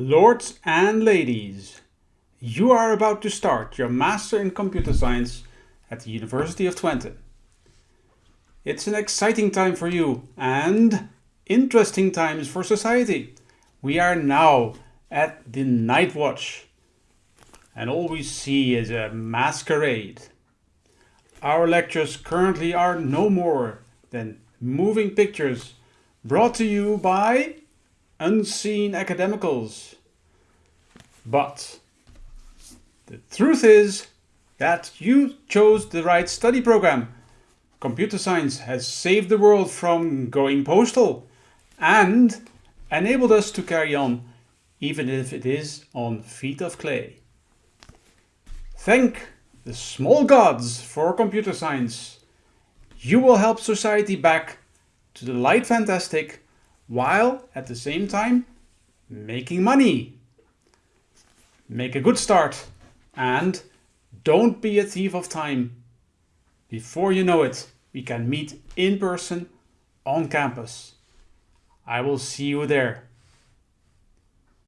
Lords and ladies, you are about to start your Master in Computer Science at the University of Twente. It's an exciting time for you and interesting times for society. We are now at the Night Watch and all we see is a masquerade. Our lectures currently are no more than moving pictures brought to you by unseen academicals. But the truth is that you chose the right study program. Computer science has saved the world from going postal and enabled us to carry on even if it is on feet of clay. Thank the small gods for computer science. You will help society back to the light fantastic while at the same time making money. Make a good start and don't be a thief of time. Before you know it, we can meet in person on campus. I will see you there.